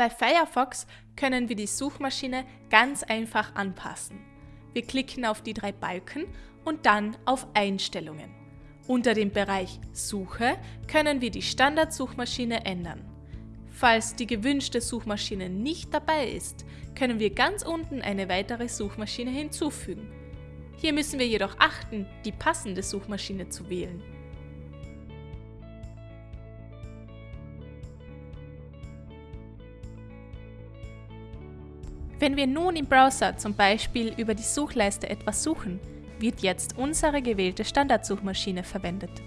Bei Firefox können wir die Suchmaschine ganz einfach anpassen. Wir klicken auf die drei Balken und dann auf Einstellungen. Unter dem Bereich Suche können wir die Standardsuchmaschine ändern. Falls die gewünschte Suchmaschine nicht dabei ist, können wir ganz unten eine weitere Suchmaschine hinzufügen. Hier müssen wir jedoch achten, die passende Suchmaschine zu wählen. Wenn wir nun im Browser zum Beispiel über die Suchleiste etwas suchen, wird jetzt unsere gewählte Standardsuchmaschine verwendet.